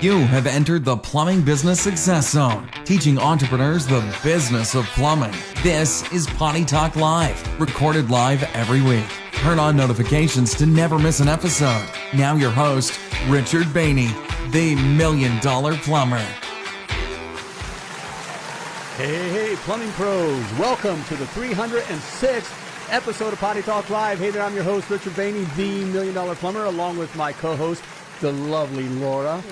You have entered the Plumbing Business Success Zone, teaching entrepreneurs the business of plumbing. This is Potty Talk Live, recorded live every week. Turn on notifications to never miss an episode. Now, your host, Richard Bainey, the Million Dollar Plumber. Hey, hey, plumbing pros. Welcome to the 306th episode of Potty Talk Live. Hey there, I'm your host, Richard Bainey, the Million Dollar Plumber, along with my co host, the lovely Laura,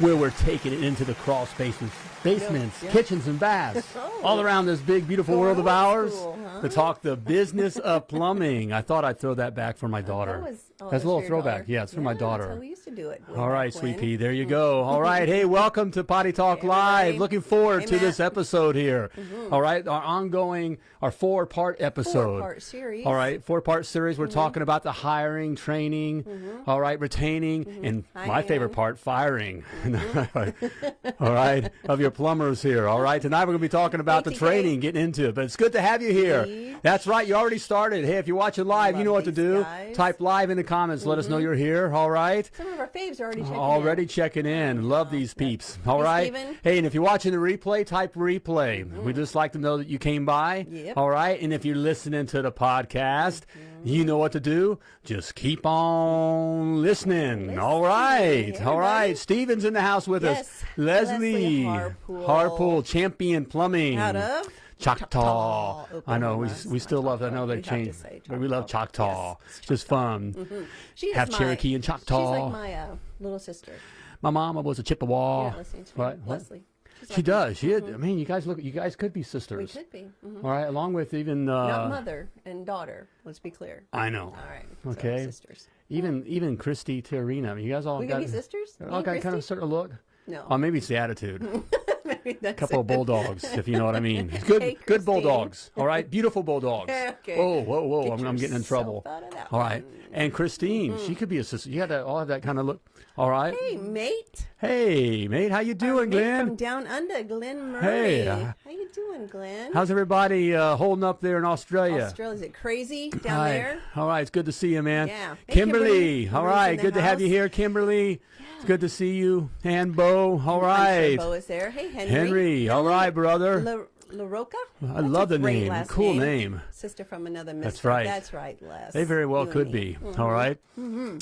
where we're taking it into the crawl spaces, basements, kitchens, and baths, oh. all around this big, beautiful world of ours school, huh? to talk the business of plumbing. I thought I'd throw that back for my oh, daughter. That was, oh, that's a little throwback. daughter. Yeah, it's for my That's daughter. how we used to do it. All Sweet. Pea, there you mm-hmm. go. All right, hey, welcome to Potty Talk Hey, Live. Looking forward Hey, to this episode here. Mm-hmm. All right, our ongoing, our four-part episode. Four-part series. All right, four-part series. We're mm-hmm. talking about the hiring, training, all right, retaining, and I my favorite part, firing. all right, of your plumbers here. All right, tonight we're going to be talking about the training, getting into it. But it's good to have you here. That's right, you already started. Hey, if you're watching live, you know what to do. guys. Type live in the comments. Let us know mm-hmm. you're here. All right. Some of our faves are already checking Already in. checking in. Love these peeps. All Hey, right. Steven. Hey, and if you're watching the replay, type replay. We'd mm-hmm. just like to know that you came by. Yep. All right. And if you're listening to the podcast, you know what to do. Just keep on listening. All right. Hey, All right. Steven's in the house with us. Leslie. Leslie Harpool. Harpool, champion plumbing. Out of Choctaw. Choctaw, I know we, we still love. I know they We have to changed, but we love Choctaw. Yes, It's just fun. She is Have my- Cherokee and Choctaw. She's like my uh, little sister. My mama was a Chippewa. You're not listening to me. What? What? Leslie. She does. She. I mean, you guys look. You guys could be sisters. We could be. Mhm. All right, along with even. Not Uh, mother and daughter. Let's be clear. I know. All right. so Okay. sisters. Even even Christy. I mean, you guys all We got. could be sisters. All and got kind of certain look. No. Oh, maybe it's the attitude. Maybe that's a couple of bulldogs, if you know what I mean. Good, Hey, good bulldogs. All right, beautiful bulldogs. Okay. Oh, whoa, whoa! Get I'm, I'm getting in trouble. out of that All right, and Christine, Mm-hmm. she could be a sister. You got to all have that kind of look. All right. Hey, mate. Hey, mate, how you doing, Glenn? From down under, Glenn Murray. Hey, uh, How you doing, Glenn? How's everybody uh, holding up there in Australia? Australia? Is it crazy down there? All right, it's good to see you, man. Yeah. Hey, Kimberly. Kimberly. All right, good to have you here, Kimberly. Yeah. It's good to see you. And Bo. All right. Sure Bo is there. Hey, Henry. Henry. All right, brother. La, La I That's love the name. Cool name. Sister from another mister. That's right. That's right, Les. They very well You could me. Mm-hmm. be. All right.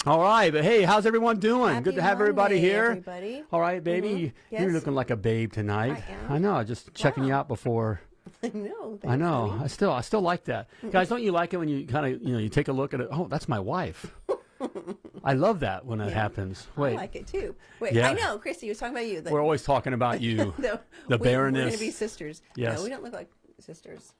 All right, but hey, how's everyone doing? Happy good to have everybody here. everybody. All right, baby. You're looking like a babe tonight. I am. know. Just checking you out before. I know. I know. I still, I still like that, guys. Don't you like it when you kind of, you know, you take a look at it? Oh, that's my wife. I love that when it happens. Wait, I like it too. Wait, Yeah. I know, Christy was talking about you. The, we're always talking about you. the, the we, We're going to be sisters. Yes. No, we don't look like sisters.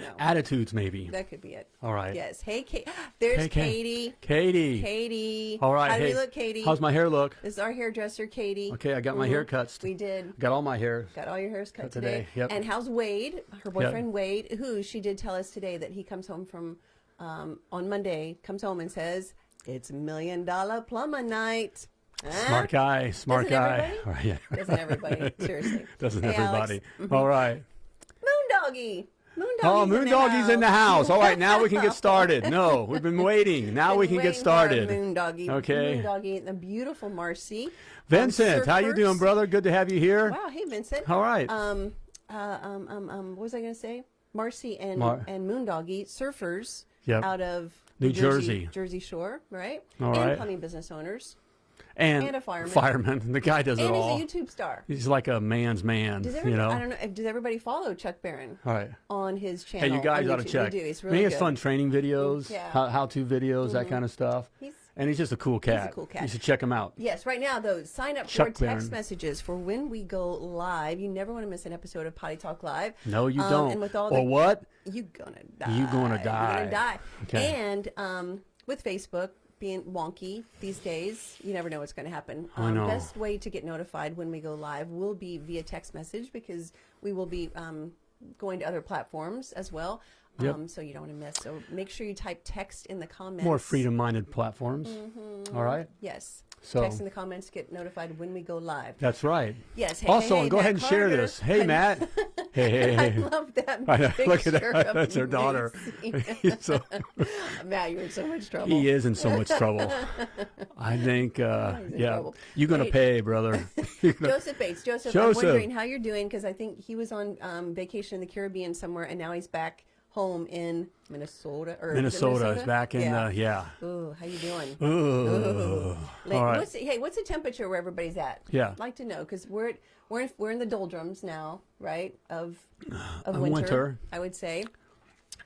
No. Attitudes, maybe. that could be it. All right. Yes. Hey, Kate. There's Hey, Katie. Katie. Katie. All right. How do hey, we look, Katie? How's my hair look? This is our hairdresser, Katie. Okay, I got my hair cuts. We did. Got all my hair. Got all your hairs cut Cut today. today, yep. And how's Wade, her boyfriend Wade, who she did tell us today that he comes home from um, on Monday, comes home and says, It's million dollar plumber night. Huh? Smart guy. Smart Doesn't guy. everybody? Right, yeah. Doesn't everybody? Seriously. Doesn't Hey, everybody? Alex. All right. Moondoggy. Moondoggy's Oh, in the Moondoggy's in the house. All right, now we can get started. No, we've been waiting. Now we can get waiting for our started. Moondoggy. Okay. Moondoggy, the beautiful Marcy. Vincent, how you doing, brother? Good to have you here. Wow. Hey, Vincent. All right. Um, uh, um, um, um, what was I going to say? Marcy and Mar- and Moondoggy, surfers Yep. out of New Jersey, Jersey. Jersey Shore, right? All and right. plumbing business owners. and, and a fireman. Fireman. The guy does it all. And he's a YouTube star. He's like a man's man. Does you everybody, know. I don't know. Does everybody follow Chuck Barron All right. on his channel? Hey, you guys ought to check. Do. It's I really mean, he has fun training videos, Yeah. how, how-to videos, that mm-hmm. kind of stuff. He's- and he's just a cool cat. He's a cool cat. You should check him out. Yes, right now though, sign up Chuck for text Barron. messages for when we go live. You never want to miss an episode of Potty Talk Live. No, you Um, don't. And with all or the, what? you gonna die. You gonna die. You're gonna die. Okay. And um, with Facebook being wonky these days, you never know what's going to happen. I Um, know. Best way to get notified when we go live will be via text message because we will be um, going to other platforms as well. Yep. Um, so you don't want to miss. So make sure you type text in the comments. More freedom-minded platforms. Mm-hmm. All right. Yes. So text in the comments, get notified when we go live. that's right. Yes. Hey, also, hey, and go Matt ahead and share this. Hey, Matt. Hey, hey, hey. I love that picture. Look at that. That's her daughter. So- Matt, you're in so much trouble. he is in so much trouble. I think, uh, yeah, trouble. you're going to pay, brother. Joseph Bates. Joseph, Joseph. I'm wondering how you're doing because I think he was on um, vacation in the Caribbean somewhere, and now he's back home in Minnesota. Or it Minnesota is back in, yeah. uh, yeah. Ooh, how you doing? Ooh. Like, All right. what's hey, what's the temperature where everybody's at? Yeah. I'd like to know because we're we're in, we're in the doldrums now, right? Of of Of winter, winter. I would say.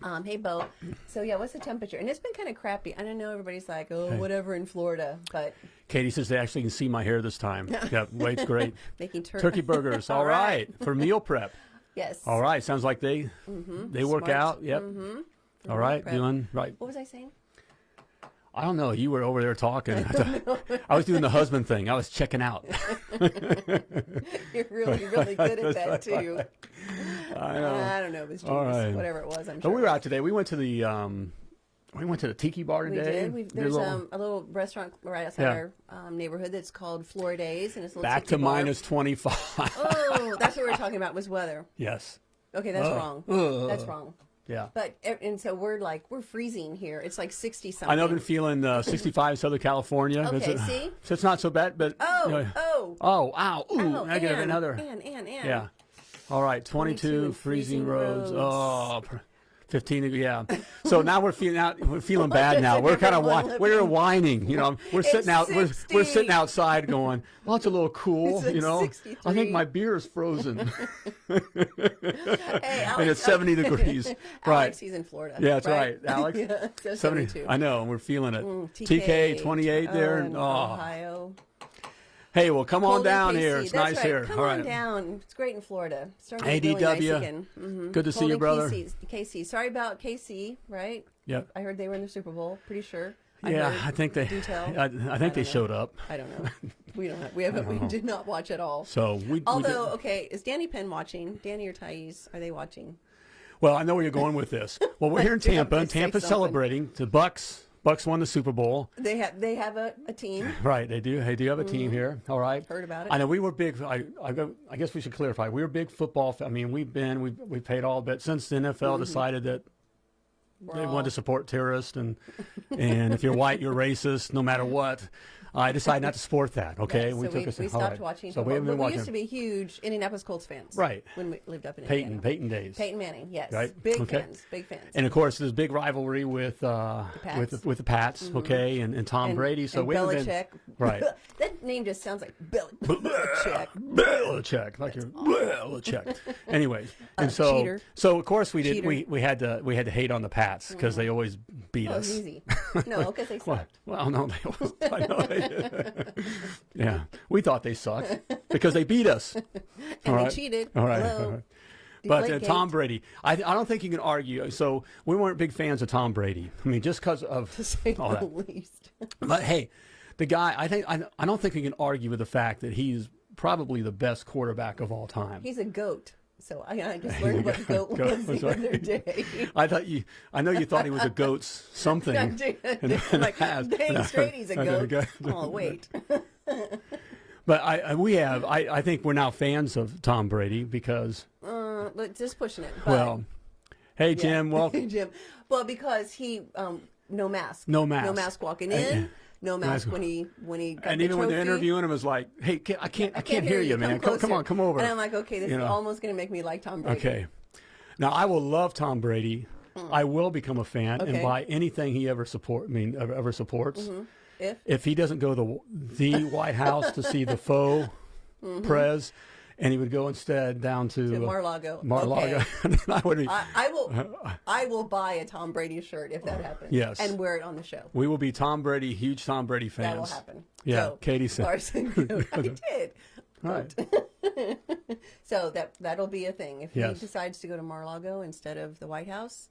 Um, hey, Bo. So yeah, what's the temperature? And it's been kind of crappy. I don't know. Everybody's like, oh, whatever in Florida, but Katie says they actually can see my hair this time. yeah, weight's great. making tur- Turkey burgers. All right. For meal prep. Yes. All right. Sounds like they they work Smart. out. Yep. All right. prep. Doing right. What was I saying? I don't know. You were over there talking. I was doing the husband thing. I was checking out. You're really, really good at that too. I know. I don't know. It was genius. right. Whatever it was, I'm sure. we were out today. We went to the um, we went to the tiki bar We today. did. We've, Did a there's little- um, a little restaurant right outside Yeah. our um, neighborhood that's called Floridays, and it's a little back to minus twenty five. Oh, that's what we were talking about was weather. yes. Okay, that's Ugh. wrong. Ugh. That's wrong. Yeah. But e, and so we're like we're freezing here. It's like sixty something. I know I've been feeling uh, 65 in Southern California. Okay, It's- see? So it's not so bad, but Oh, you know- oh, oh, ow, ooh, oh, I got and, another. and and and Yeah. All right, 22, 22 freezing, freezing roads. roads. Oh, pr- 15. Yeah. So now we're feeling out. We're feeling bad now. We're kind of whi- we're whining. You know, we're It's sitting out. We're, we're sitting outside going. Well, it's a little cool. Like you know, I think my beer is frozen. Hey, Alex, and it's 70 degrees. Right. Alex, he's in Florida. Yeah, that's right, Alex. yeah, so 70 72. I know, and we're feeling it. Mm, TK, 28 there. In oh. Ohio. Hey, well, come on Cold in down here. It's That's nice right. here. Come All on right. down. It's great in Florida. Starting get really nice ADW. again. Mhm. Good to see you, brother. KC. KC. Sorry about KC, right? Yep. I heard they were in the Super Bowl. Pretty sure. I Yeah, I think they. detail. I, I think I they know. showed up. I don't know. We don't. Have, we haven't. We did not watch at all. So we. we Although, did- okay, is Danny Penn watching? Danny or Thais? Are they watching? well, I know where you're going with this. Well, we're here in Do you have Tampa, to and say Tampa's celebrating. The Bucs. Bucs won the Super Bowl. They have. They have a, a team. Right, they do. They do you have a team mm-hmm. here. All right. Heard about it. I know we were big. I, I, go- I guess we should clarify. We were big football. I mean, we've been we we paid all, but since the NFL mm-hmm. decided that We're they all- wanted to support terrorists and and if you're white, you're racist, no matter what. I decided not to support that. Okay, Yeah, so we, took we us. all stopped right. watching. So we football, haven't been watching. We used to be huge Indianapolis Colts fans. Right. When we lived up in Peyton, Indiana. Peyton days. Peyton Manning, yes. Right, Big okay. fans. Big fans. And of course, there's big rivalry with uh, Pats. with the, with the Pats, okay, and, and Tom And- Brady. So and we Belichick. been right. that name just sounds like Bill- Belichick. Belichick, like you're Belichick. Anyways, and Uh, so cheater. so of course we did Cheater. we, we had to we had to hate on the Pats because they always beat Oh, us. easy. No, because they sucked. Well, no, they always, I know they, yeah, we thought they sucked because they beat us. And All they cheated. All right. All right. But uh, Tom Brady, I, I don't think you can argue. So we weren't big fans of Tom Brady. I mean, just because of To say all the that. least. But hey, the guy, I think I, I don't think you can argue with the fact that he's probably the best quarterback of all time. He's a goat. So I, I just learned what goat Goat, was the right. other day. I thought you, I know you thought he was a goat's something. I did. in the I'm like, dang straight, he's a goat. Oh, wait. But I, I we have, I, I think we're now fans of Tom Brady because, Uh, but just pushing it. But, well, hey yeah. Jim, welcome. Jim. Well, because he, um, no mask. No mask. No mask walking in. No mask when he when he got and the even when they're interviewing him, is like, hey, can, I can't, I, can't, hear you, man. Come, come on, come over. And I'm like, okay, this You is know. almost going to make me like Tom Brady. Okay. Now I will love Tom Brady. I will become a fan and Hmm. Buy anything he ever support. I mean, ever, ever supports. If If he doesn't go to the, the White House to see the faux prez, and he would go instead down to, to uh, Mar-a-Lago. Mar-a-Lago, Okay. I would be, I, I will. I will buy a Tom Brady shirt if that happens. Yes. and wear it on the show. we will be Tom Brady, huge Tom Brady fans. That will happen. Yeah, So, Katie said. Larson, I did. Right. So that that'll be a thing. If Yes. he decides to go to Mar-a-Lago instead of the White House,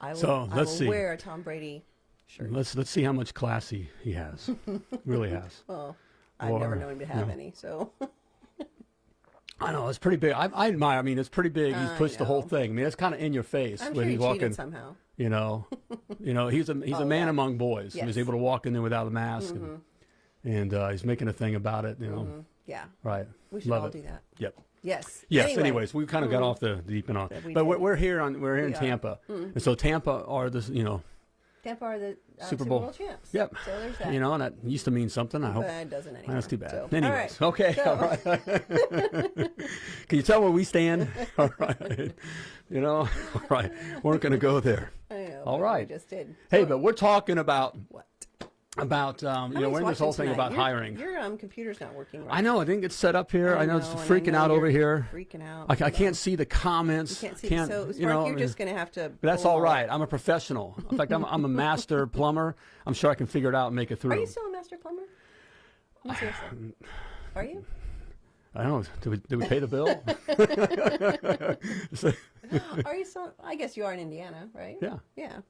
I will. So, let's I will see. wear a Tom Brady shirt. Let's let's see how much class he, he has. really has. Well, I've never known him to have no. any. So I know it's pretty big. I, I admire. I mean, it's pretty big. He's pushed the whole thing. I mean, it's kind of in your face I'm when sure he's walking. somehow. You know, you know, he's a he's a Oh, man yeah. among boys. He was Yes. Mm-hmm. able to walk in there without a mask, and and uh, he's making a thing about it. You know, Mm-hmm. Yeah. right? We should Love all it. do that. Yep. Yes. Yes. Anyway, Anyways, we kind of got off the deep That we but we're, we're here on we're here in We are. Mm-hmm. Tampa, and so Tampa are the you know Tampa are the uh, Super Bowl. champs. Yep. So there's that. you know and that used to mean something. I hope But it doesn't anymore. that's too bad. So, Anyways, all right. okay, So- all right. Can you tell where we stand? all right, you know, all right. We're not going to go there. Know, All right. We just did. Hey, but we're talking about what? About um, you know we're in this whole thing tonight. about Your- hiring. Your um, computer's not working right. I know. I didn't get set up here. I, know, it's and I freaking know out over here. Freaking out. I, I can't see the comments. You can't see. Can't, so, you know, you're just going to have to. But that's all right. I'm a professional. In fact, I'm, I'm a master plumber. I'm sure I can figure it out and make it through. Are you still a master plumber? Are you? I don't know. Did we, did we pay the bill? Are you still? I guess you are in Indiana, right? yeah. Yeah.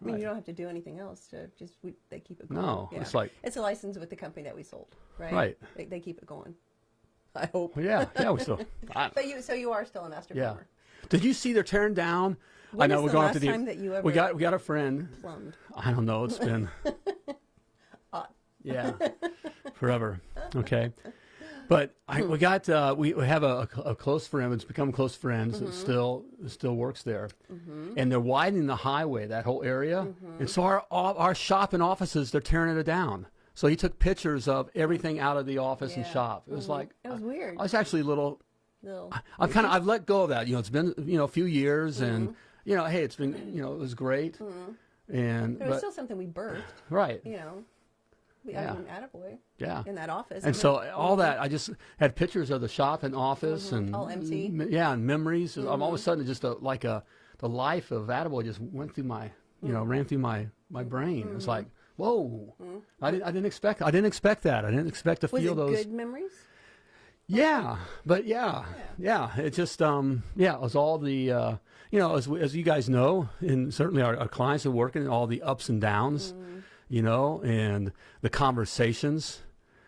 I mean, Right. you don't have to do anything else to just we, they keep it going. No, yeah. it's like- it's a license with the company that we sold, right? Right. They, they keep it going. I hope. Yeah. Yeah. We still. I, But you, so you are still a master yeah. plumber. Did you see they're tearing down? I know we're the going to the. time that you ever we got we got a friend. plumbed? I don't know. It's been. yeah. Forever. Okay. But I, hmm. we got uh, we, we have a, a close friend. It's become close friends. That mm-hmm. still still works there, mm-hmm. and they're widening the highway that whole area. Mm-hmm. And so our our shop and offices they're tearing it down. So he took pictures of everything out of the office and shop. It was like It was weird. I was actually a little. Little- I've kind of I've let go of that. You know, it's been you know a few years, and you know, hey, it's been you know it was great, and But it was still something we birthed, right, you know. We, Yeah. I mean, attaboy yeah. in that office. And so all that, I just had pictures of the shop and office and Mm-hmm. All empty. Mm-hmm. yeah, and memories. I'm all of a sudden just a, like a the life of Attaboy just went through my you know ran through my my brain. It's Mm-hmm. like whoa, I didn't I didn't expect I didn't expect that. I didn't expect to was feel those. good memories? Yeah, but yeah, yeah, it just um yeah, it was all the uh, you know as as you guys know, and certainly our, our clients are working all the ups and downs, Mm-hmm. You know, and the conversations,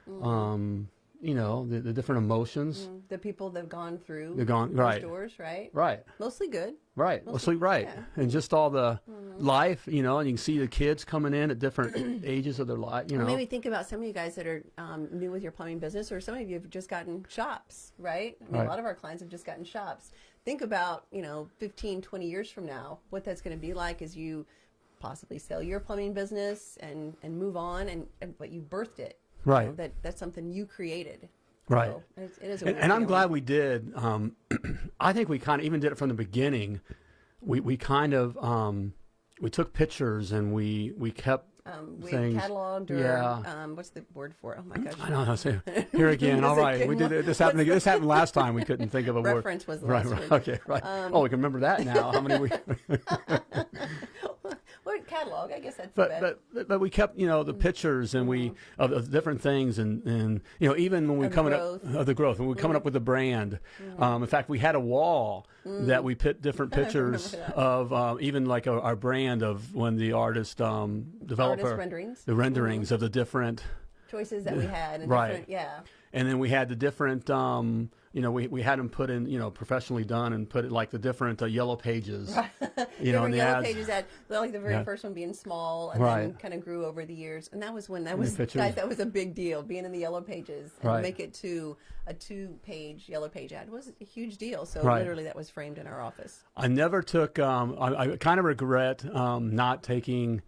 Mm-hmm. um, you know, the, the different emotions. The people that have gone through They're gone- right. doors, right? Right, Mostly good. right, well, sleep right, yeah. and just all the Mm-hmm. life, you know, and you can see the kids coming in at different ages of their life, you know. Maybe think about some of you guys that are um, new with your plumbing business, or some of you have just gotten shops, right? I mean, Right. A lot of our clients have just gotten shops. Think about, you know, 15, 20 years from now, what that's going to be like as you possibly sell your plumbing business and, and move on, and, and but you birthed it. you Right. know, that that's something you created. Right. So it's, it is a and, and I'm glad we did. Um, I think we kind of even did it from the beginning. We we kind of um, we took pictures and we we kept um, we things. cataloged or Yeah. um, what's the word for it? Oh my gosh. I don't know. Say, here again. All it right, we did. This happened. This happened last time. We couldn't think of a word. Reference was the right. right. word. Okay. Right. oh, we can remember that now. How many we? Well, catalog. I guess that's the but, but but but we kept you know the pictures and we of, of different things and and you know even when we Of coming growth. up of the growth when we coming up with the brand um, in fact we had a wall that we put different pictures of um, even like our, our brand of when the artist um, developer renderings. the renderings of the different choices that we had and Right. yeah and then we had the different um, you know we, we had them put in you know professionally done and put it like the different uh, yellow pages you know and the yellow ads pages had like the very Yeah. first one being small and then kind of grew over the years and that was when that was guys that was a big deal being in the yellow pages and Right. make it to a two page yellow page ad was a huge deal so Right. literally that was framed in our office I never took. Um, I, I kind of regret um, not taking.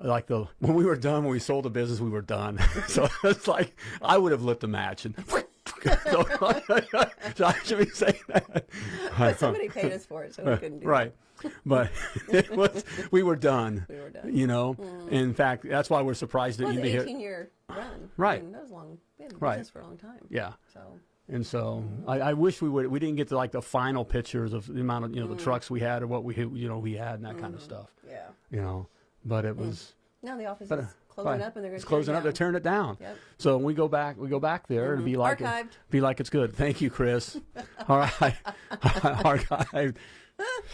Like the when we were done when we sold the business we were done so it's like I would have lit the match and so, I should be saying that but somebody paid us for it so we couldn't do it. right but it was we were done We were done. you know in fact that's why we're surprised that that. you was be an here 18 year run Right. I mean, that was long we had Right. for a long time yeah so And so I, I wish we would. We didn't get to like the final pictures of the amount of you know Mm. the trucks we had or what we you know we had and that kind of stuff. yeah You know, but it was now the office but, uh, is closing up and they're going it's to closing up. They're tearing it down. Yep. So when we go back, we go back there and be like Archived. be like it's good. Thank you, Chris. All right, archived.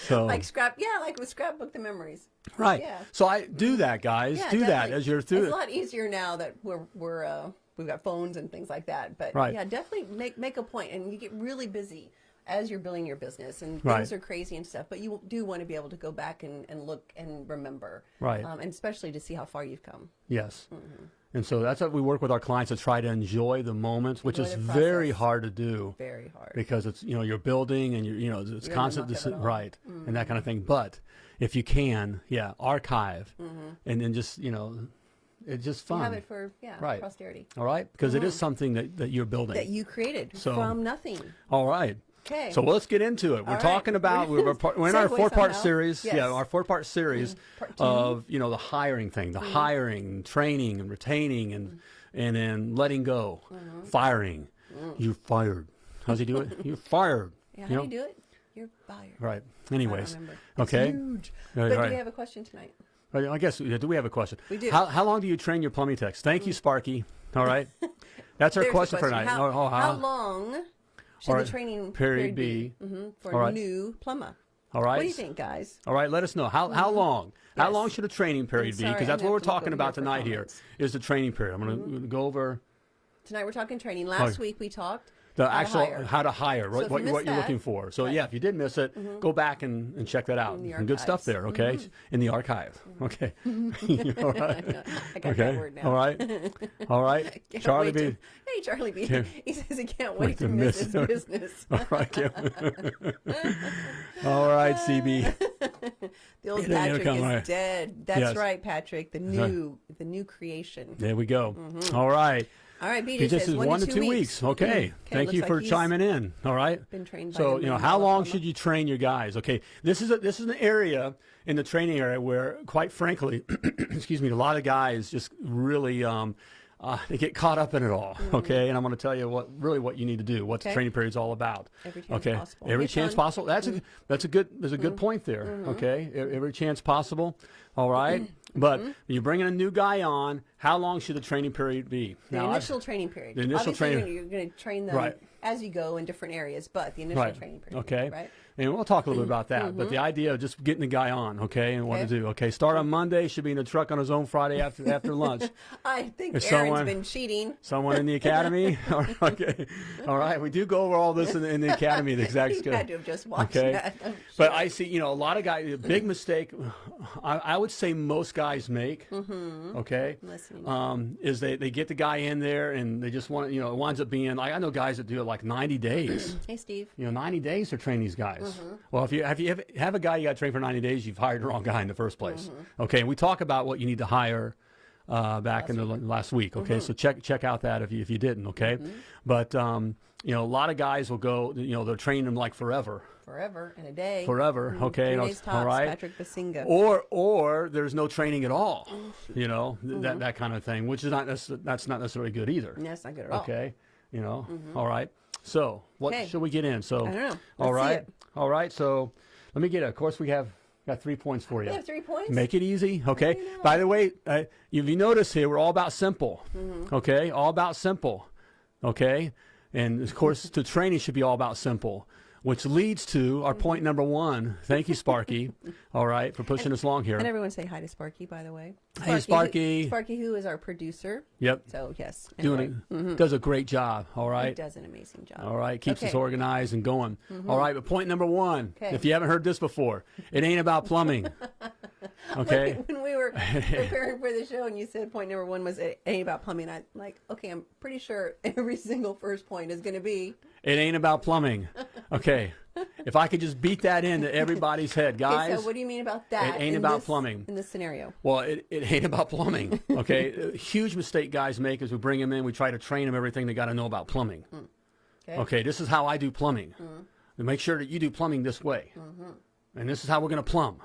So like scrap yeah like with scrapbook the memories right. yeah. So I do that, guys. Yeah, do that as you're through It's it. a lot easier now that we're we're uh, we've got phones and things like that. But Right. yeah, definitely make make a point, and you get really busy as you're building your business, and Right. things are crazy and stuff. But you do want to be able to go back and, and look and remember, Right. Um, and especially to see how far you've come. Yes. And so that's what we work with our clients to try to enjoy the moment, which Enjoy is very hard to do Very hard. because it's you know you're building and you're you know it's You're constant muck of it all. Mm-hmm. right and that kind of thing. But if you can, yeah, archive and then just you know it's just You fun. have it for yeah Right. posterity all right, because it is something that, that you're building. that you created So- from nothing. all right. Okay. So let's get into it. We're right. talking about we're, we're, in our four-part somehow. series. Yes. Yeah, our four-part series Mm-hmm. of you know the hiring thing, the hiring, training, and retaining, and and then letting go, Mm-hmm. firing. You're fired. How's he do it? You're fired. yeah, how you do you do it? You're fired. Right. Anyways. don't remember. It's Okay. huge. Right, But right. do we have a question tonight? I guess do we have a question? We do. Mm. How, how long do you train your plumbing techs? Thank you, Sparky. All right. That's our the question, for tonight. How, Oh, oh, how long should All the training Period period, be. be, Mhm, for a right. new plumber? All right. What do you think, guys? All right, let us know how how long how long should a training period be? Because that's what we're talking about tonight. here is the training period. I'm going to go over Tonight we're talking training. Last week we talked the how actual hire. how to hire, what, if what, you what you're looking for. So Right. yeah, if you did miss it, mm-hmm. go back and, and check that out. Good stuff there. Okay, mm-hmm. in the archive. Mm-hmm. Okay. All right. I got Okay. that word now. All right. All right. Charlie wait to- B. hey, Charlie B. Can't he says he can't wait wait to to miss his business. All right. All right, CB. The old gonna Patrick is right. dead. That's Yes. right, Patrick. The new, the new creation. There we go. Mm-hmm. All right. All right, BJ just says is one to two weeks. Okay. Mhm. Thank you like for chiming in. All right. Been trained by So you know, how long should you train your guys? Okay. This is a this is an area in the training area where, quite frankly, excuse me, a lot of guys just really um, uh, they get caught up in it all. Okay. And I'm going to tell you what really what you need to do. What the Mm-hmm. Okay. training period's all about. Every chance okay. possible. Every Hey, chance Sean. possible. That's a that's a good there's a good point there. Mm-hmm. Okay. Every chance possible. All right. But mm-hmm. when you're bringing a new guy on, how long should the training period be? The Now, I've- initial training period. The initial Obviously, training- You're going to train them Right. as you go in different areas, but the initial right. training period. Okay. Right. And we'll talk a little bit about that. But the idea of just getting the guy on, okay, and what to Mm-hmm. Do. Okay, start on Monday. Should be in the truck on his own Friday after after lunch. I think Is Aaron's someone- been cheating. Someone in the academy. All right, okay. All right. We do go over all this in, the- in the academy. The exact schedule. had to have just watched Okay. that. I'm But. I see, you know, a lot of guys. A big mistake. I, I would say most guys make. Okay. Mm-hmm. listening. Um, is they, they get the guy in there and they just want you know it winds up being like I know guys that do it like 90 days. hey, Steve. You know, 90 days to train these guys. Mm-hmm. Well, if you have you have, have a guy you got trained for 90 days, you've hired the wrong guy in the first place. Mm-hmm. Okay, and we talk about what you need to hire uh, back in the l- last week. Okay, Mm-hmm. so check check out that if you if you didn't. Okay, but um, you know, a lot of guys will go. You know, they're training them like forever, Forever in a day. forever. Mhm. Okay, Three days tops. all right. Patrick Basinga. Or or there's no training at all. Oh, You know, th- Mm-hmm. that that kind of thing, which is not that's not necessarily good either. That's not good at all. Okay, you know, all right. So what Okay. should we get in? So I don't know. all right, all right. So let me get it. Of course, we have got three points for you. Three points. Make it easy, okay? you know. By the way, uh, if you notice here, we're all about simple, Mm-hmm. okay? All about simple, okay? And of course, the training should be all about simple, which leads to our point number one. Thank you, Sparky. all right, for pushing us along here. And everyone say hi to Sparky, by the way. Hey, who- Sparky. Sparky, who is our producer. Yep, So yes, doing anyway, it. Does a great job. All right. he does an amazing job. All right, keeps us Okay. Mm-hmm. organized and going. All right, but point number one, Okay. if you haven't heard this before, it ain't about plumbing. Okay. when we were preparing for the show and you said point number one was it ain't about plumbing, I'm like, okay, I'm pretty sure every single first point is going to be It ain't about plumbing. Okay. If I could just beat that into everybody's head, guys. okay. So what do you mean about that? It ain't about this- plumbing. in this scenario. well, it, it ain't about plumbing. Okay. Huge mistake guys make is we bring them in, we try to train them everything they got to know about plumbing. Okay. Okay. This is how I do plumbing. We make sure that you do plumbing this way. Mm -hmm. And this is how we're going to plumb.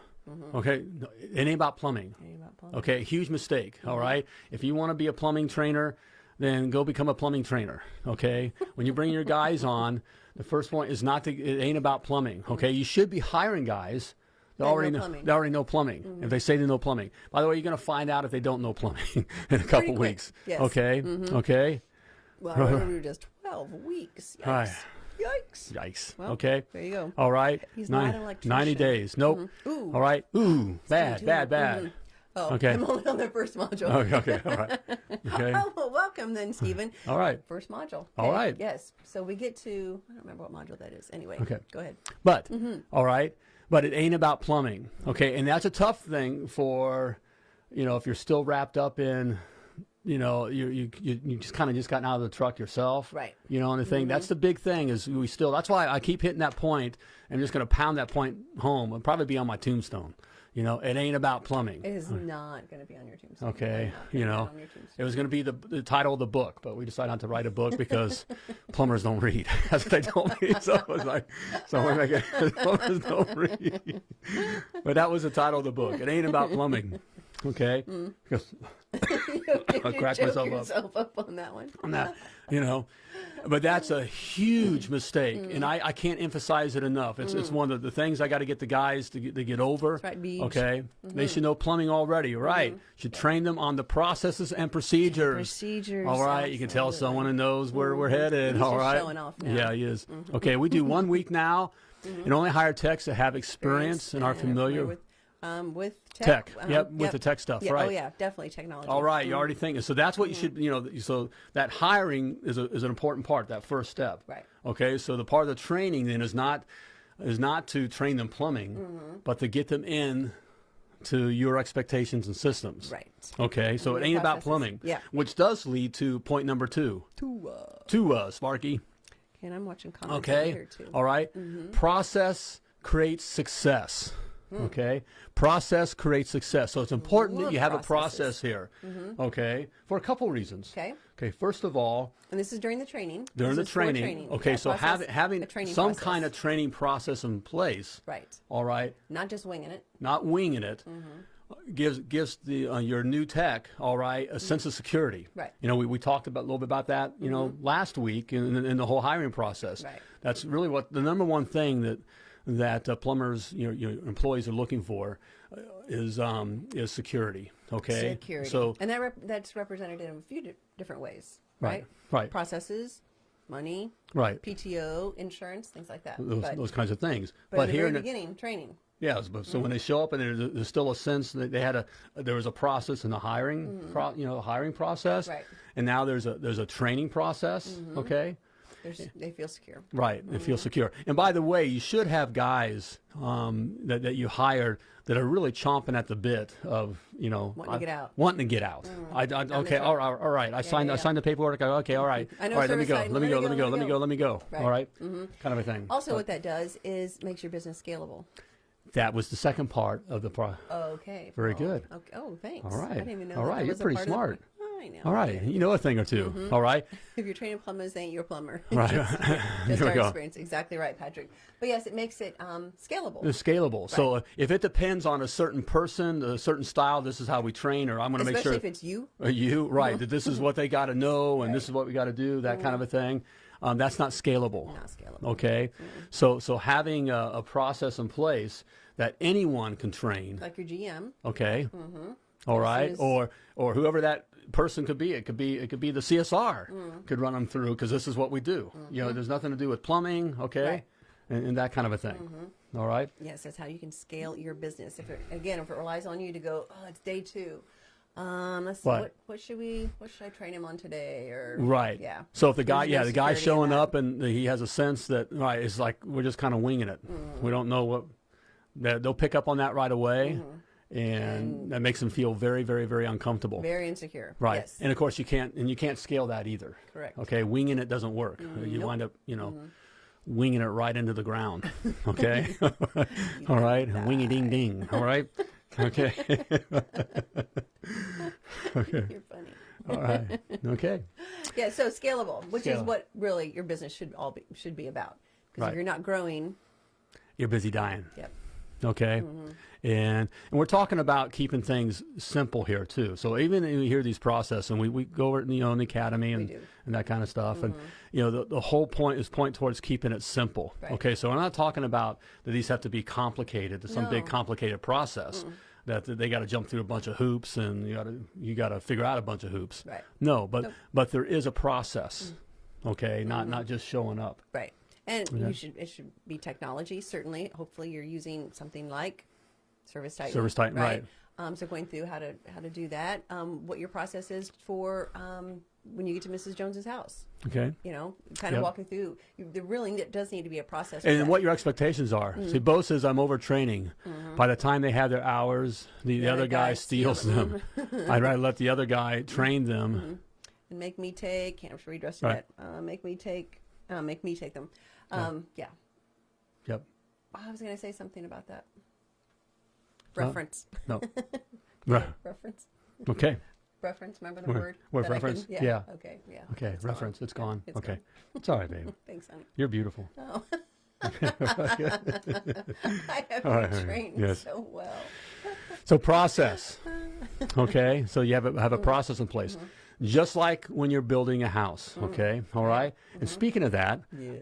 Okay. No, It ain't about plumbing. It Ain't about plumbing. Okay, huge mistake. all right. If you want to be a plumbing trainer, then go become a plumbing trainer. Okay. when you bring your guys on, the first point is not to. It ain't about plumbing. Okay. You should be hiring guys. Know already know, plumbing. they already know plumbing. Mm-hmm. If they say they know plumbing, by the way, you're going to find out if they don't know plumbing in a couple weeks. Yes. Okay, mm-hmm. okay. Well, we were just 12 weeks. Yikes. Aye. Yikes. Yikes. Well, okay. There you go. All right. He's Nine- not an electrician. 90 days. Nope. Mm-hmm. Ooh. All right. Ooh, bad, too. bad, bad. Oh, Okay. I'm only on the first module. Okay, okay. All right. Okay. Oh, well, welcome then, Stephen. All right. First module. All Okay, right. Yes. So we get to, I don't remember what module that is. Anyway. Okay. Go ahead. But Mm-hmm. all right, but it ain't about plumbing, okay? And that's a tough thing for, you know, if you're still wrapped up in you know, you you you, you just kind of just gotten out of the truck yourself, Right. You know, and the thing Mm-hmm. that's the big thing is we still. That's why I keep hitting that point. I'm just going to pound that point home. It'll probably be on my tombstone. You know, it ain't about plumbing. It is hmm. not going to be on your tombstone. Okay, you know, on your tombstone. it was going to be the, the title of the book, but we decided not to write a book because plumbers don't read. That's what they told me. So I was like, so we're making plumbers don't read. But that was the title of the book. It ain't about plumbing. Okay, Mm. because I'll crack myself up. up on that one. on that, you know. But that's a huge mistake, and mm. I, I can't emphasize it enough. It's it's mm. one of the things I got to get the guys to get, to get over. right, okay, they mm-hmm. should know plumbing already. Right, mm-hmm. should train them on the processes and procedures. Procedures, All right, you can tell someone who knows where we're mm-hmm. headed. He's all right, showing off now. yeah, he is. Okay, we do one week now, and only hire techs that have experience and are familiar. with um, with Tech. tech. Yep, with the tech stuff, Yeah, right. Oh yeah, definitely technology. All right, you already thinking. So that's what you should, you know. So that hiring is a, is an important part. That first step. Right. Okay. So the part of the training then is not is not to train them plumbing, Mm-hmm. but to get them in to your expectations and systems. Right. Okay. So And it ain't about plumbing. Yeah. Which does lead to point number two. To uh, To uh, Sparky. and I'm watching comments Okay. here too. All right? Process creates success. Okay. Process creates success. So it's important that you have a process here. Okay. For a couple reasons. Okay. Okay. First of all, And this is during the training. during This the for training. Okay. Yeah, so process, having having a training some process. kind of training process in place. right, All right. not just winging it. Not winging it. Mm-hmm. Gives gives the uh, your new tech all right a sense of security. Mm-hmm. Right. Mm-hmm. You know we, we talked about a little bit about that you know last week in, in the whole hiring process. Right. That's really what the number one thing that that uh, plumbers you know, your employees are looking for uh, is um, is security. Okay. Security. So and that rep- that's represented in a few di- different ways, Right, right? right. Processes, money, right. PTO, insurance, things like that. Those, but those kinds of things. but, the here very in the- beginning, training. Yes, but so when they show up and there's, there's still a sense that they had a there was a process in the hiring pro, you know hiring process, Right. and now there's a there's a training process. Okay, There's, they feel secure. right, they feel mm-hmm. secure. And by the way, you should have guys um, that that you hired that are really chomping at the bit of you know Wanting to get out. wanting to get out. Mm. I, I, okay, all right, all right. I signed yeah, I signed the paperwork. I, okay, all right, I know all right. Let me go. side. Let me go. Let me go. Let me go. Let me go. Right. All right, mm-hmm. kind of a thing. Also, what that does is makes your business scalable. That was the second part of the pro. Okay. Very Paul. good. Okay. Oh, thanks. All right. I didn't even know All that you're pretty the- smart. I know. All right, you know a thing or 2 All right, If you're training plumbers, they ain't your plumber. Right. just just our go. experience. Exactly right, Patrick. But yes, it makes it um, scalable. it's scalable. So uh, if it depends on a certain person, a certain style, this is how we train, or I'm going to make sure. Especially if it's you. uh, you right that this is what they got to know, and this is what we got to do, that kind of a thing. Um, that's not scalable. Not scalable. Okay, so so having a, a process in place that anyone can train. Like your GM. Okay. All right, as- or or whoever that person could be. It could be it could be the CSR Mm. could run them through because this is what we do. You know, there's nothing to do with plumbing. Okay, Mm-hmm. Right. and, and that kind of a thing. All right. Yes, that's how you can scale your business. If it, again, if it relies on you to go, oh, it's day two. Um, let's see, Right. what, what should we, what should I train him on today? Or Right. yeah. So if the guy, yeah, the guy's showing up and he has a sense that right, it's like we're just kind of winging it. Mm. We don't know what. They'll pick up on that right away, Mm-hmm. and, that makes them feel very, very, very uncomfortable. Very insecure. Right. Yes. And of course you can't and you can't scale that either. Correct. Okay, winging it doesn't work. You Nope. Mm-hmm. wind up, you know, winging it right into the ground. Okay? All right. Wingy ding ding. All right? Okay. okay. You're funny. All right. Okay. Yeah, so scalable, which is what really your business should all be should be about. Because Right. if you're not growing, You're busy dying. yep. Okay. Mm-hmm. And and we're talking about keeping things simple here too. So even we hear these process and we, we go over it in, you know, the academy and. Mm-hmm. and that kind of stuff. And you know, the, the whole point is point towards keeping it simple. Right. Okay. So we're not talking about that these have to be complicated, to some big complicated process. That they got to jump through a bunch of hoops and you got to you got to figure out a bunch of hoops. Right. No, but Nope. but there is a process. Mm. Okay, not not just showing up. Right. And you should it should be technology, certainly. Hopefully you're using something like Service Titan. Service Titan, right. Um, so going through how to how to do that, um, what your process is for um, when you get to Mrs. Jones's house. Okay. You know, kind of Yep. walking through. There really does need to be a process. And what your expectations are. Mm-hmm. See, Bo says I'm overtraining. By the time they have their hours, the, the The other guy guy steals steals them. I'd rather let the other guy train them. and make me take. Can't read rest Right. that. Uh, make me take. Uh, make me take them. Um, yeah. Yep. Oh, I was going to say something about that. Huh? Reference. No. Right. Reference. Okay. Reference. Remember the Word- word? word that I reference? can- Yeah. Okay. Yeah. Okay. It's gone. Reference. It's gone. It's okay. gone. It's all right, babe. Thanks, honey. You're beautiful. Oh. I have All you right, trained yes. so well. So process. Okay. So you have a, have a process in place. Just like when you're building a house, mm. okay? All right? And mm-hmm. speaking of that,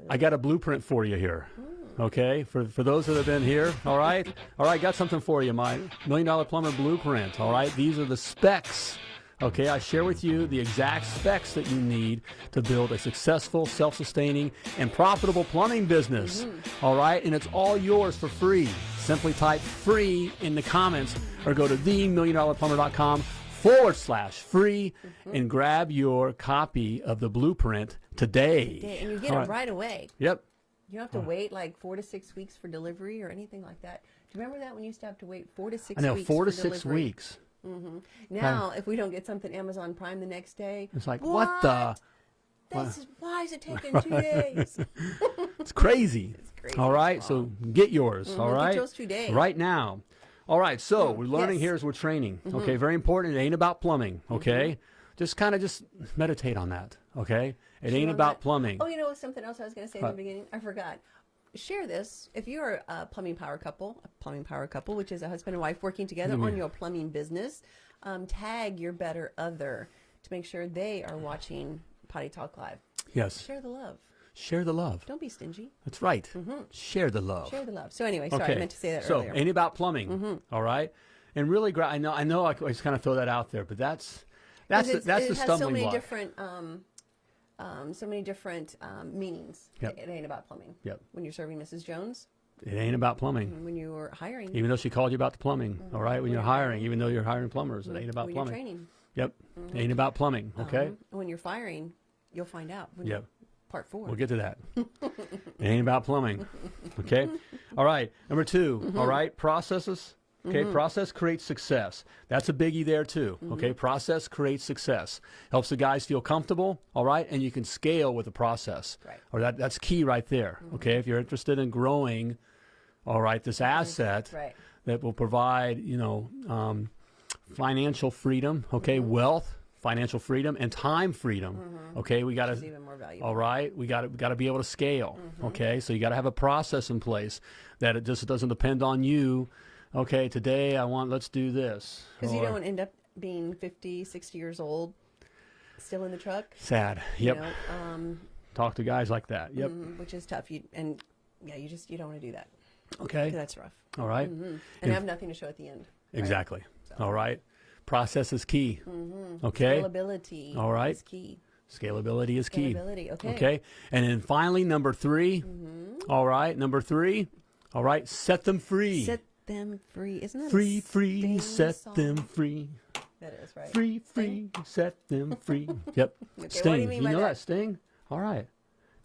I got a blueprint for you here. Mm. Okay? For for those that have been here, all right? All right, got something for you, my million dollar plumber blueprint. All right? These are the specs. Okay, I share with you the exact specs that you need to build a successful, self sustaining, and profitable plumbing business. Mm-hmm. All right, and it's all yours for free. Simply type free in the comments or go to themilliondollarplumber.com forward slash free and grab your copy of the blueprint today. And you get All it right away. Yep. You don't have to wait like four to six weeks for delivery or anything like that. Do you remember that when you used to have to wait four to six I know, weeks four to six delivery? weeks. Now, if we don't get something Amazon Prime the next day, It's like, what, the? This is, why is it taking two days? It's crazy. It's crazy. All right, so get yours. all Mhm, get yours today. right now. All right, so we're learning yes. here as we're training. Mm-hmm. Okay, very important. It ain't about plumbing. Mm-hmm. Okay, just kind of just meditate on that. Okay, it ain't about that. plumbing. Oh, you know something else I was going to say in the beginning? I forgot. Share this if you're a plumbing power couple, a plumbing power couple, which is a husband and wife working together mm-hmm. on your plumbing business. Um, tag your better other to make sure they are watching Potty Talk Live. Yes, Share the love. Share the love. Don't be stingy. That's right. Share the love. Share the love. So anyway, sorry, okay. I meant to say that so earlier. Mm-hmm. ain't about plumbing. all right, and really, I know, I know, I just kind of throw that out there, but that's that's the, that's it has so many block. different, um, um, so many different um, meanings. Yep. It ain't about plumbing. Yep. When you're serving Mrs. Jones, It ain't about plumbing. when you're hiring, Even though she called you about the plumbing, all right. When When you're you're hiring. even though you're hiring plumbers, it ain't about when you're plumbing. training, Yep, it ain't about plumbing. Okay, um, when you're firing, you'll find out. When Yep. Part 4 we'll get to that. it ain't about plumbing. Okay, all right. Number 2 Mm-hmm. all right. Processes. Okay, process creates success. That's a biggie there too. Mm-hmm. Okay, process creates success. Helps the guys feel comfortable. All right, and you can scale with the process. Right. Or that that's key right there. Okay, if you're interested in growing, all right, this asset Right. that will provide you know um, financial freedom. Okay, Mm-hmm. wealth, financial freedom, and time freedom. Okay, we got to even more valuable. all right, we got to got to be able to scale. Mm-hmm. Okay, so you got to have a process in place that it just doesn't depend on you. Okay, today I want let's do this. Because you don't end up being 50, 60 years old, still in the truck. sad. you Yep. know, um, Talk to guys like that. Yep. mhm, which is tough. You and yeah, you just you don't want to do that. Okay. That's rough. All right? hmm If- And have nothing to show at the end. right? Exactly. So- All right. Process is key. Mhm. Okay. Scalability. All right. Is key. Scalability is key. Scalability. Okay. Okay. And then finally, number 3 Mm-hmm. all right. Number three. All right. Set them free. Set them free. Isn't that a free, free, set song? them free. That is right. Free, free, set them free. Yep. do Sting. you you know that? that Sting? All right.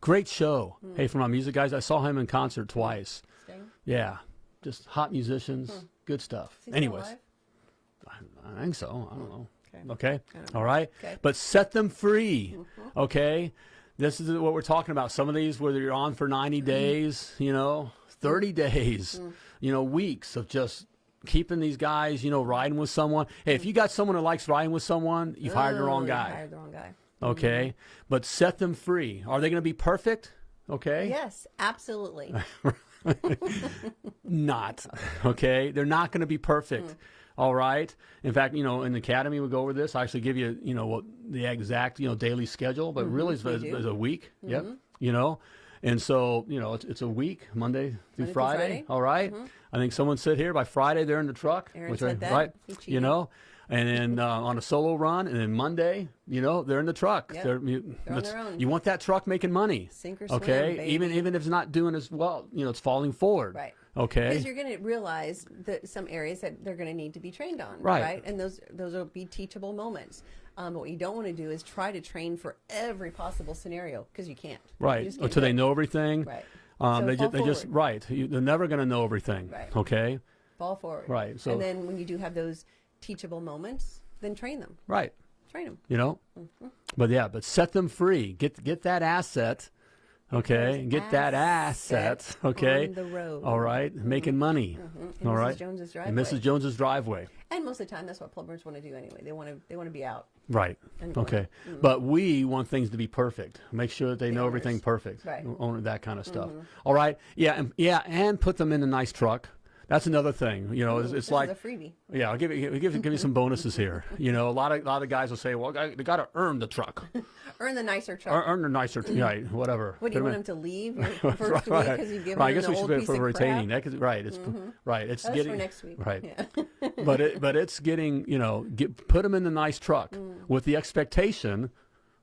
Great show. Hey, for my music guys, I saw him in concert twice. Sting? Yeah. Just hot musicians. Good stuff. Is he still Anyways? I, think so. I don't know. Okay. Okay. All right. Okay. But set them free. Mm-hmm. Okay. This is what we're talking about. Some of these, whether you're on for 90 mm-hmm. days, you know, 30 mm-hmm. days, you know, weeks of just keeping these guys, you know, riding with someone. Hey, if you got someone who likes riding with someone, you've hired the Oh, wrong you guy. Hired the wrong guy. Okay. But set them free. Are they going to be perfect? Okay. Yes, absolutely. Not. Okay. They're not going to be perfect. Hmm. All right. In fact, you know, in the academy, we go over this. I actually give you, you know, what the exact, you know, daily schedule, but mm-hmm. really it's, we it's, it's a week. Yep. Mm-hmm. You know, and so, you know, it's, it's a week, Monday through Monday Friday. Friday. All right? Mm-hmm. I think someone said here by Friday they're in the truck. Aaron which said I- that. Right. You know, and then uh, on a solo run, and then Monday, you know, they're in the truck. Yep. They're, you, They're on their own. you want that truck making money. Sink or swim, okay. even even if it's not doing as well, you know, it's falling forward. Right. Okay. Because you're going to realize that some areas that they're going to need to be trained on, Right. right? And those those will be teachable moments. Um, but what you don't want to do is try to train for every possible scenario because you can't. Right. just can't Until they know everything. Right. Um, So they, ju- they just right. You, they're never going to know everything. Right. Okay. Fall forward. Right, so- and then when you do have those teachable moments, then train them. Right. Train them. You know. Mm-hmm. But yeah, but set them free. Get get that asset. Okay. Get that asset. assets Okay. on the road. All right. Making mm-hmm. money. Mm-hmm. In All Mrs. right. Jones's And driveway. Mrs. Jones's driveway. And most of the time, that's what plumbers want to do anyway. They want to they want to be out. Right. And going. Okay. Mm-hmm. But we want things to be perfect. Make sure that they know everything perfect. Right. Own that kind of stuff. All right. Yeah. And, yeah. And put them in a nice truck. That's another thing. You know, it's, it's like freebie. Yeah, I'll give you give, give you some bonuses here. You know, a lot of a lot of guys will say, "Well, I- they got to earn the truck, Earn the nicer truck. earn, earn the nicer, right? Whatever." what do you 'em want them to leave first week right, because you've given right. I them guess we should old do it piece for retaining. crap? That could, right. It's right. It's That's getting for next week. right. Yeah. but it but it's getting you know get put them in the nice truck Mm. with the expectation,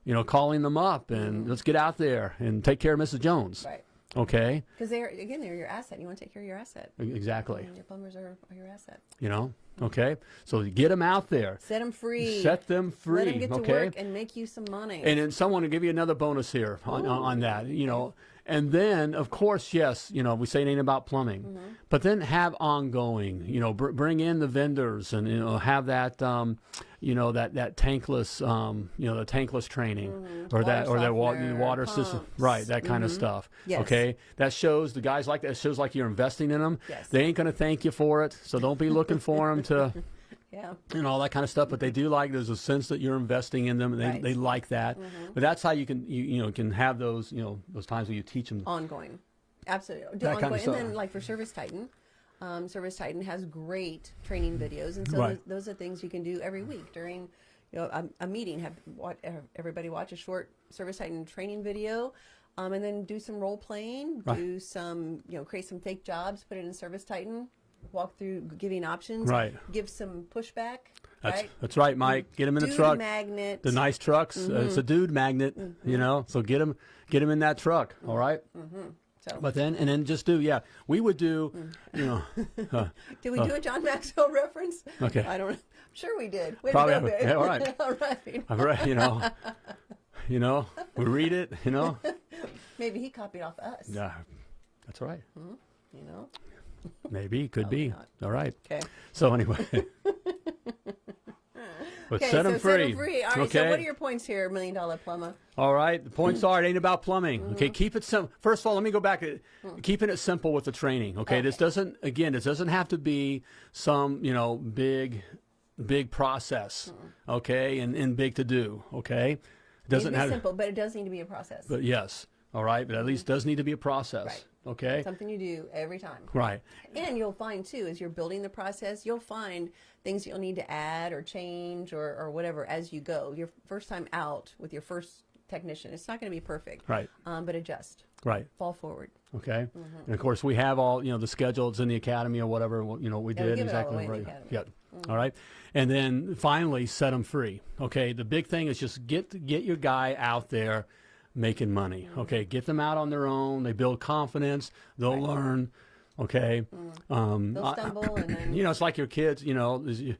you know, calling them up and let's get out there and take care of Mrs. Jones. Mm. right. Okay, Because they're again they're your asset. You want to take care of your asset. Exactly. And your plumbers are, are your asset. You know. Okay, so get them out there, Set them free. set them free. Let them get to work and make you some money. And then someone will give you another bonus here on, on, on that, you know. And then, of course, yes, you know, we say it ain't about plumbing, Mm-hmm. but then have ongoing, you know, br- bring in the vendors and, you know, have that, um, you know, that, that tankless, um, you know, the tankless training or that, Mm-hmm. Water or that wa- softener, water system, right, that kind of stuff. Yes. Okay. That shows the guys like that, it shows like you're investing in them. Yes. They ain't going to thank you for it. So don't be looking for them to, yeah. and all that kind of stuff. But they do like there's a sense that you're investing in them, and they, Right. They like that. But that's how you can you, you know can have those you know those times where you teach them. ongoing. Absolutely. Do That kind of stuff. and then like for Service Titan, um, Service Titan has great training videos, and so Right. those, those are things you can do every week during you know a, a meeting. Have what everybody watch a short Service Titan training video. Um, and then do some role playing, Right. do some, you know, create some fake jobs, put it in Service Titan, walk through giving options, Right. give some pushback, That's right? that's right, Mike. Get them in the Dude truck. magnet. The nice trucks. Uh, it's a Mm-hmm. dude magnet, you know. So get them get them in that truck. All right. So, But then and then just do yeah. We would do, you know. uh, did we do a John Maxwell reference? Okay. I don't know. I'm sure we did. Way Probably go, yeah, all right. all right. I've you know. You know, we read it. You know. Maybe he copied off us. Yeah. That's right. You know. Maybe could be. not. All right. Okay. So anyway. but Okay. set so them free. set 'em free. All right. okay. So what are your points here, Million Dollar Plumber? All right. The points mm. are it ain't about plumbing. Mm-hmm. Okay. Keep it simple. First of all, let me go back to keeping it simple with the training. Okay? This doesn't again. This doesn't have to be some you know big, big process. Mm. Okay, and and big to do. Okay. It It doesn't to be have. simple, but it does need to be a process. But yes. All right. But at least mm-hmm. does need to be a process. Right. Okay. Something you do every time. Right. And you'll find too, as you're building the process, you'll find things you'll need to add or change or, or whatever as you go. Your first time out with your first technician, it's not going to be perfect. Right. Um, but adjust, Right. fall forward. Okay. And of course, we have all you know the schedules in the academy or whatever. You know we Yeah, did give it all exactly away in the right. academy. All right. And then finally, set them free. Okay. The big thing is just get get your guy out there making money. Mm-hmm. Okay. Get them out on their own. They build confidence. They'll learn. Okay. Mm. Um, They'll I- stumble and then you know, it's like your kids. You know, you,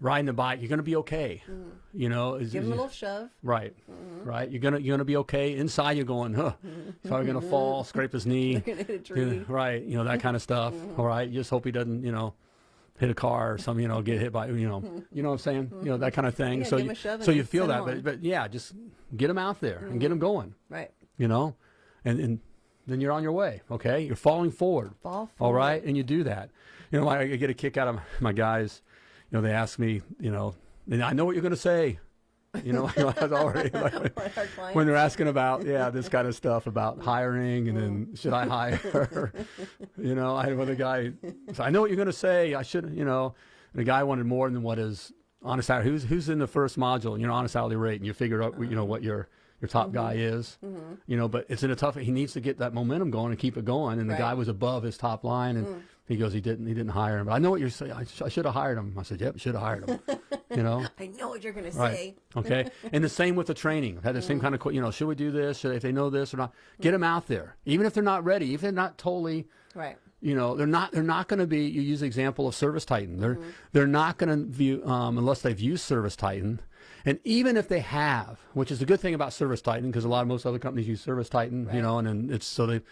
riding the bike. You're going to be okay. Mm. You know. is- give is- them a little shove. Right, mm-hmm. right. You're gonna you're gonna be okay. Inside, you're going, huh? Mm-hmm. He's probably gonna fall, scrape his knee. Going to hit a tree. right, you know that kind of stuff. All right, you just hope he doesn't, you know, hit a car or something, you know, get hit by, you know, you know what I'm saying, you know that kind of thing. Yeah, so you, him a shove so you feel that, but but yeah, just get them out there and get mm-hmm. them going, Right. you know, and and then you're on your way. Okay, you're falling forward. Fall forward. right, and you do that. You know, I, I get a kick out of my guys. You know, they ask me, you know, and I know what you're going to say. You know, I was already like, What, when they're asking about yeah this kind of stuff about hiring and then mm. should I hire? you know, I had one guy. So I know what you're going to say. I should, you know. and The guy wanted more than what is honest hourly. Who's who's in the first module? You know, honest hourly rate, and you figure out you know what your your top guy mm-hmm. is. Mm-hmm. You know, but it's in a tough. He needs to get that momentum going and keep it going. And the guy was above his top line, and mm. He goes, he didn't he didn't hire him. But I know what you're saying. I, sh- I should have hired him. I said, yep, should have hired him. you know. I know what you're going to Right. say. Okay. and the same with the training. I've had the same kind of, you know, should we do this? Should if they know this or not? Get them out there, even if they're not ready, even if they're not totally, Right. you know, they're not they're not going to be. You use the example of Service Titan. They're they're not going to view um, unless they've used Service Titan. And even if they have, which is a good thing about Service Titan, because a lot of most other companies use Service Titan, you know, and, and it's so they,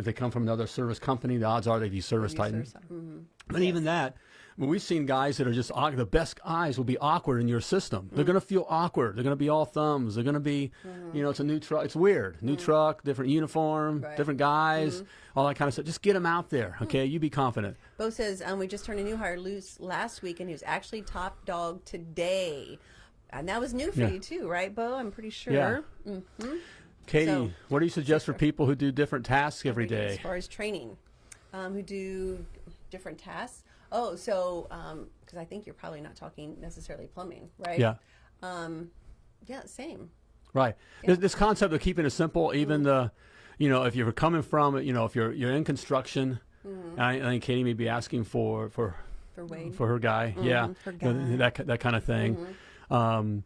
if they come from another service company, the odds are they'd be Service Titan. Mhm. But even that, we've seen guys that are just the best guys will be awkward in your system. They're mm. going to feel awkward. They're going to be all thumbs. They're going to be, mm-hmm. you know, it's a new truck. It's weird. New mm. truck, different uniform, Right. different guys, mm-hmm. all that kind of stuff. Just get them out there, mm. okay? You be confident. Bo says um, we just turned a new hire loose last week, and he was actually top dog today, and that was new for Yeah. you too, right, Bo? I'm pretty sure. Yeah. Mm-hmm. Katie, So- what do you suggest for people who do different tasks every day? As far as training, um, who do different tasks. Oh, so because I think you're probably not talking necessarily plumbing, right? Yeah. Um, yeah, same. Right. This, this concept of keeping it simple, even the, you know, if you're coming from, you know, if you're you're in construction, and I, I think Katie may be asking for for For Wade. for her guy, yeah, for you know, that that kind of thing. Um,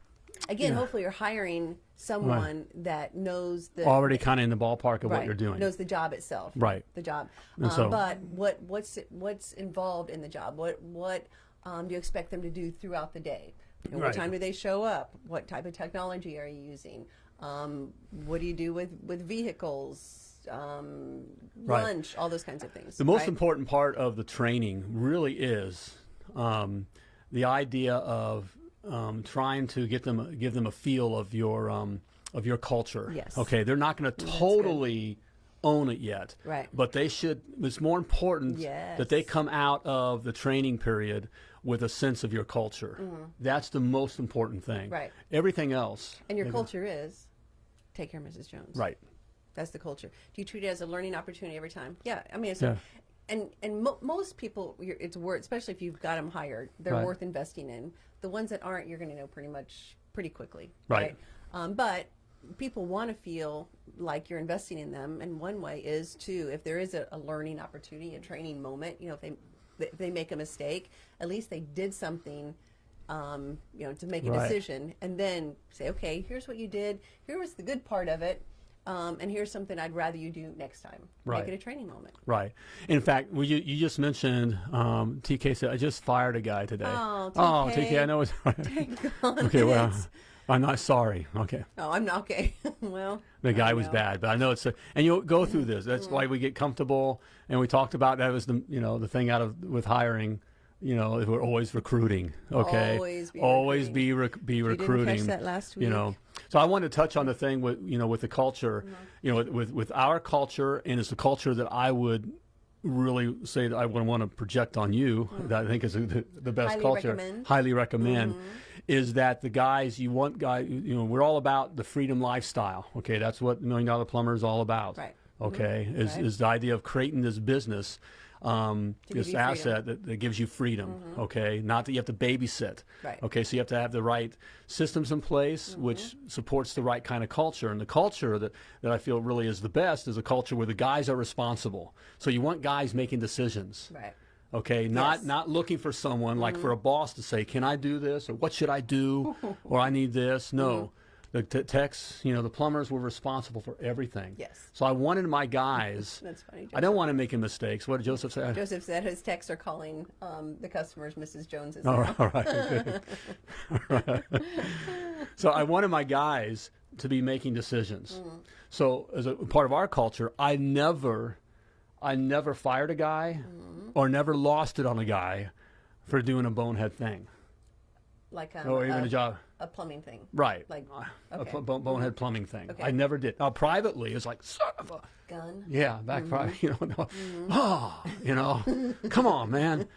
Again, hopefully you're hiring someone that knows the already kind of in the ballpark of what you're doing. knows the job itself. Right. The job. And Um, so- but what what's what's involved in the job? What what um, do you expect them to do throughout the day? You know, Right. What time do they show up? What type of technology are you using? Um, what do you do with with vehicles? Um, Right. lunch, all those kinds of things. The most right? important part of the training really is um, the idea of um, trying to get them give them a feel of your um, of your culture. Yes. Okay, they're not going to totally own it yet. Right. But they should. It's more important that they come out of the training period with a sense of your culture. That's the most important thing. Right. Everything else. and your culture is take care of Mrs. Jones. Right. That's the culture. Do you treat it as a learning opportunity every time? Yeah, I mean, it's Yeah. And and mo- most people, you're, it's worth, especially if you've got them hired, they're Right. worth investing in. The ones that aren't, you're going to know pretty much pretty quickly, Right. Um, but people want to feel like you're investing in them, and one way is to if there is a, a learning opportunity, a training moment. You know, if they if they make a mistake, at least they did something. Um, you know, to make a Right. decision, and then say, okay, here's what you did. Here was the good part of it. Um, and here's something I'd rather you do next time. Right. Make it a training moment. Right. In fact, you, you just mentioned um, TK said I just fired a guy today. Oh, TK. Oh, TK. I know it's okay. Well, I'm not sorry. Okay, oh, I'm not okay. well, the guy was bad, but I know it's a, and you'll go through this. That's why we get comfortable, and we talked about that was the you know the thing out of with hiring. You know, we're always recruiting. Okay, Always be always recruiting. be rec- be You didn't catch recruiting. that last You know, so I wanted to touch on the thing with you know with the culture. Mm-hmm. You know, with, with our culture, and it's the culture that I would really say that I would want to project on you. That I think is the, the best Mm. Highly culture. recommend. Mm-hmm. Highly recommend. Is that the guys you want? Guy, you know, we're all about the freedom lifestyle. Okay, that's what Million Dollar Plumber is all about. Right. Okay, is Right. is the idea of creating this business, um, this asset that, that gives you freedom. Okay, not that you have to babysit. Right. Okay, so you have to have the right systems in place, Mm-hmm. which supports the right kind of culture. And the culture that, that I feel really is the best is a culture where the guys are responsible. So you want guys making decisions. Right. Okay, not Yes. Mm-hmm. not looking for someone like for a boss to say, "Can I do this?" or "What should I do?" or "I need this." No, Mm-hmm. The t- techs, you know, the plumbers were responsible for everything. Yes. So I wanted my guys. That's funny. I don't want to make a mistakes. What did Joseph say? Joseph said his techs are calling um, the customers Mrs. Jones is All right, all right. All right. So I wanted my guys to be making decisions. Mm. So as a part of our culture, I never, I never fired a guy, Mm. or never lost it on a guy for doing a bonehead thing, like a, or even a, a job. A plumbing thing. Right. Like, a pl- bone- bonehead plumbing thing. Okay. I never did. Now privately, it's like son of a. Gun. Yeah, back Mm-hmm. private, you know, no, oh, you know, come on, man.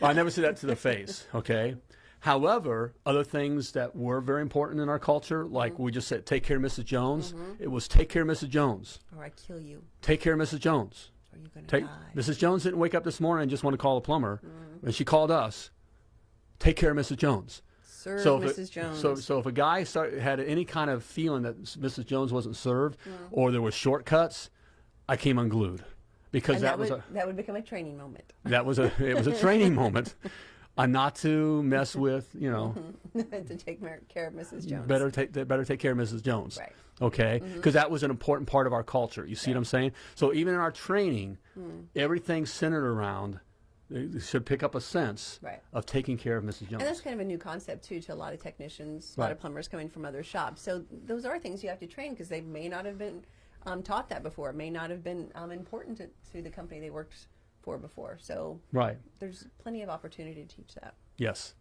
I never say that to the face, okay? However, other things that were very important in our culture, like Mm-hmm. we just said, take care of Mrs. Jones, it was take care of Mrs. Jones. Or I kill you. Take care of Mrs. Jones. Or you're going to Take, die. Mrs. Jones didn't wake up this morning and just want to call a plumber, Mm-hmm. and she called us. Take care of Mrs. Jones. Serve So if, Mrs. it- Jones. so, so if a guy start, had any kind of feeling that Mrs. Jones wasn't served, Mm. or there were shortcuts, I came unglued because that, that, was would, a that would become a training moment. that was a it was a training moment, on not to mess with you know to take care of Mrs. Jones. better take better take care of Mrs. Jones. Right. Okay, because that was an important part of our culture. You see what I'm saying? So even in our training, everything's centered around they should pick up a sense Right. of taking care of Mrs. Jones. And that's kind of a new concept too to a lot of technicians, a lot of plumbers coming from other shops. So those are things you have to train because they may not have been um, taught that before, It may not have been um, important to, to the company they worked for before. So right. there's plenty of opportunity to teach that. Yes.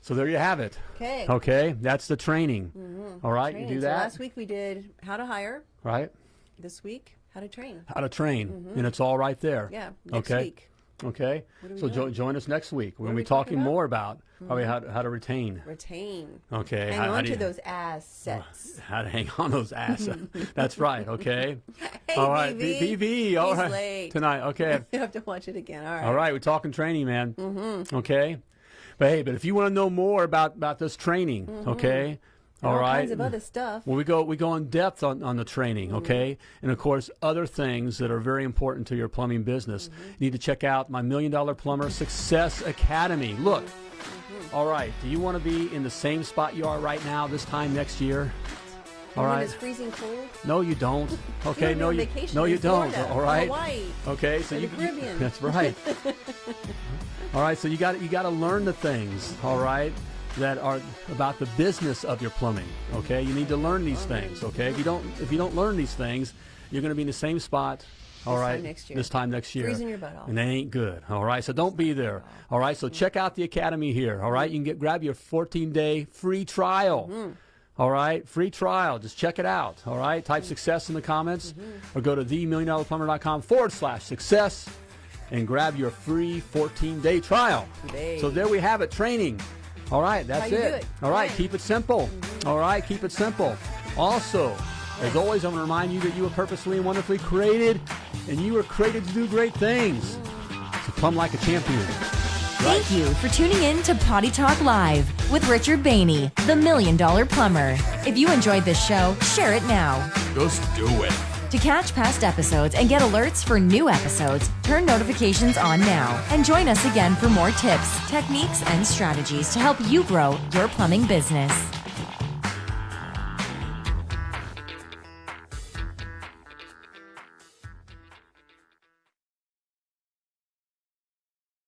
So there you have it. Okay. Okay. That's the training. All right. Training. You do So that. last week we did how to hire. right. This week, how to train. How to train, and it's all right there. Yeah. Next okay. week, Okay. So jo- join us next week. We're going to we be talking talking about? More about probably how to, how to retain. retain. Okay. Hang how, how on do to you- those assets. How to hang on those assets. That's right. Okay. Hey, all right. BB. BB. All He's right. late. Tonight. Okay. You have to watch it again. All right. All right, we're talking training, man. Mm-hmm. Okay, but hey, but if you want to know more about about this training, okay, And all all right. kinds of other stuff. Well, we go we go in depth on, on the training, okay, and of course other things that are very important to your plumbing business. Mm-hmm. You need to check out my Million Dollar Plumber Success Academy. Look, Mm-hmm. all right, do you want to be in the same spot you are right now this time next year? All And it's freezing cold. No, you don't. Okay, no, you no, you don't. All right. Hawaii Okay, so you, you- that's right. all right, so you got you got to learn the things. All right. That are about the business of your plumbing. Okay, you need to learn these things. Okay, if you don't if you don't learn these things, you're going to be in the same spot. All This right, time next year. this time next year, Freezing your butt off. and that ain't good. All right, so don't be there. All right, so check out the academy here. All right, you can get grab your 14 day free trial. Mm-hmm. All right, free trial. Just check it out. All right, type success in the comments Mm-hmm. or go to themilliondollarplumber.com forward slash success and grab your free 14 day trial. Today. So there we have it training. All right, that's it. it. All right, Right. keep it simple. Mm-hmm. All right, keep it simple. Also, as always, I'm going to remind you that you were purposely and wonderfully created and you were created to do great things. So plumb like a champion. Thank you for tuning in to Potty Talk Live with Richard Bainey, the Million Dollar Plumber. If you enjoyed this show, share it now. Just do it. To catch past episodes and get alerts for new episodes, turn notifications on now and join us again for more tips, techniques, and strategies to help you grow your plumbing business.